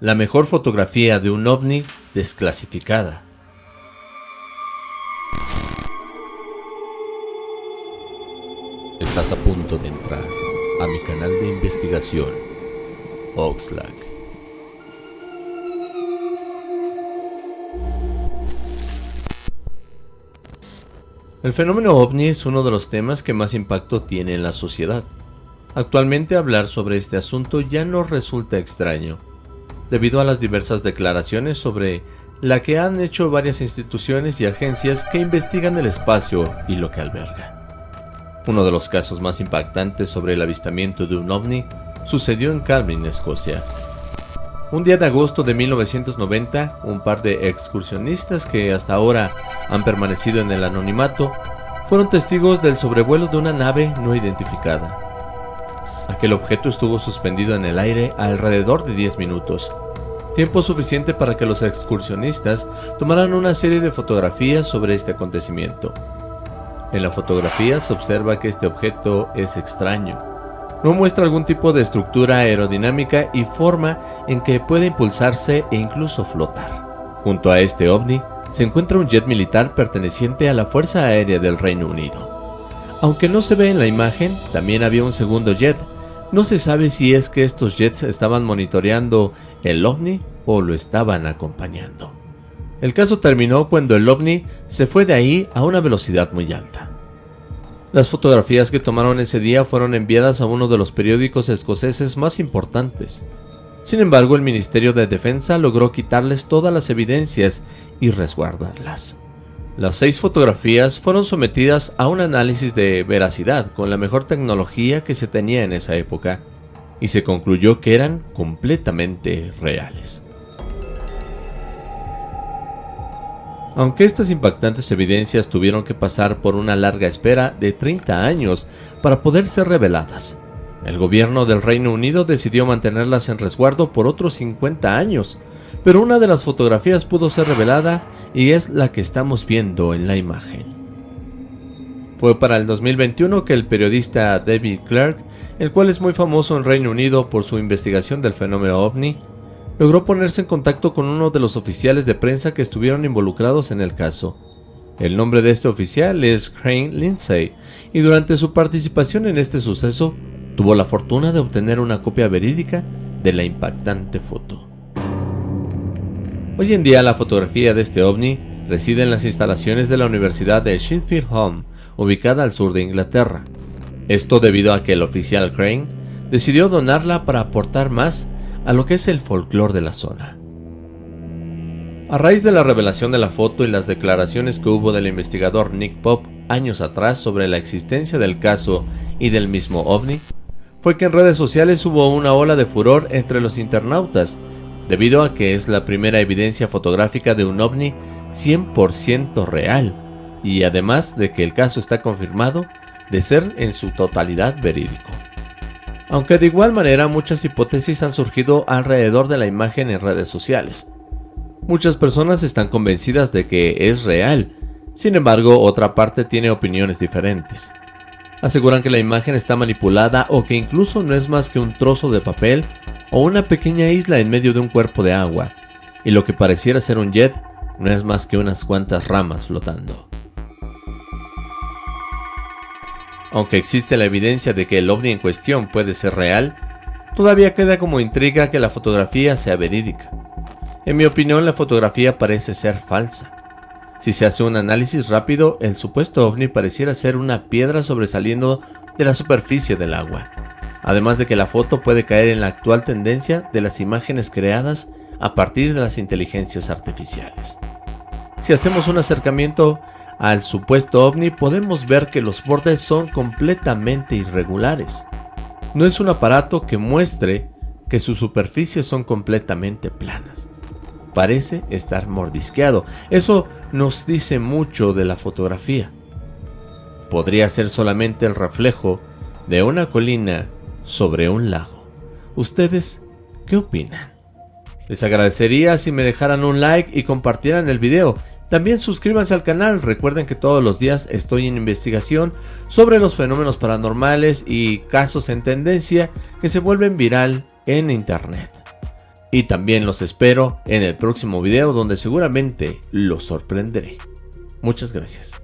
La mejor fotografía de un ovni desclasificada. Estás a punto de entrar a mi canal de investigación, Oxlack. El fenómeno ovni es uno de los temas que más impacto tiene en la sociedad. Actualmente hablar sobre este asunto ya no resulta extraño, debido a las diversas declaraciones sobre la que han hecho varias instituciones y agencias que investigan el espacio y lo que alberga. Uno de los casos más impactantes sobre el avistamiento de un ovni sucedió en Calvin, Escocia. Un día de agosto de 1990, un par de excursionistas que hasta ahora han permanecido en el anonimato fueron testigos del sobrevuelo de una nave no identificada. Aquel objeto estuvo suspendido en el aire alrededor de 10 minutos, tiempo suficiente para que los excursionistas tomaran una serie de fotografías sobre este acontecimiento. En la fotografía se observa que este objeto es extraño. No muestra algún tipo de estructura aerodinámica y forma en que puede impulsarse e incluso flotar. Junto a este ovni se encuentra un jet militar perteneciente a la Fuerza Aérea del Reino Unido. Aunque no se ve en la imagen, también había un segundo jet no se sabe si es que estos jets estaban monitoreando el ovni o lo estaban acompañando. El caso terminó cuando el ovni se fue de ahí a una velocidad muy alta. Las fotografías que tomaron ese día fueron enviadas a uno de los periódicos escoceses más importantes. Sin embargo, el Ministerio de Defensa logró quitarles todas las evidencias y resguardarlas. Las seis fotografías fueron sometidas a un análisis de veracidad con la mejor tecnología que se tenía en esa época, y se concluyó que eran completamente reales. Aunque estas impactantes evidencias tuvieron que pasar por una larga espera de 30 años para poder ser reveladas, el gobierno del Reino Unido decidió mantenerlas en resguardo por otros 50 años, pero una de las fotografías pudo ser revelada y es la que estamos viendo en la imagen. Fue para el 2021 que el periodista David Clark, el cual es muy famoso en Reino Unido por su investigación del fenómeno ovni, logró ponerse en contacto con uno de los oficiales de prensa que estuvieron involucrados en el caso. El nombre de este oficial es Crane Lindsay, y durante su participación en este suceso, tuvo la fortuna de obtener una copia verídica de la impactante foto. Hoy en día la fotografía de este ovni reside en las instalaciones de la Universidad de Sheffield Home, ubicada al sur de Inglaterra. Esto debido a que el oficial Crane decidió donarla para aportar más a lo que es el folclore de la zona. A raíz de la revelación de la foto y las declaraciones que hubo del investigador Nick Pop años atrás sobre la existencia del caso y del mismo ovni, fue que en redes sociales hubo una ola de furor entre los internautas debido a que es la primera evidencia fotográfica de un ovni 100% real, y además de que el caso está confirmado de ser en su totalidad verídico. Aunque de igual manera muchas hipótesis han surgido alrededor de la imagen en redes sociales. Muchas personas están convencidas de que es real, sin embargo otra parte tiene opiniones diferentes. Aseguran que la imagen está manipulada o que incluso no es más que un trozo de papel o una pequeña isla en medio de un cuerpo de agua, y lo que pareciera ser un jet no es más que unas cuantas ramas flotando. Aunque existe la evidencia de que el ovni en cuestión puede ser real, todavía queda como intriga que la fotografía sea verídica. En mi opinión la fotografía parece ser falsa. Si se hace un análisis rápido, el supuesto ovni pareciera ser una piedra sobresaliendo de la superficie del agua además de que la foto puede caer en la actual tendencia de las imágenes creadas a partir de las inteligencias artificiales. Si hacemos un acercamiento al supuesto ovni podemos ver que los bordes son completamente irregulares. No es un aparato que muestre que sus superficies son completamente planas. Parece estar mordisqueado. Eso nos dice mucho de la fotografía. Podría ser solamente el reflejo de una colina sobre un lago. ¿Ustedes qué opinan? Les agradecería si me dejaran un like y compartieran el video. También suscríbanse al canal, recuerden que todos los días estoy en investigación sobre los fenómenos paranormales y casos en tendencia que se vuelven viral en internet. Y también los espero en el próximo video donde seguramente los sorprenderé. Muchas gracias.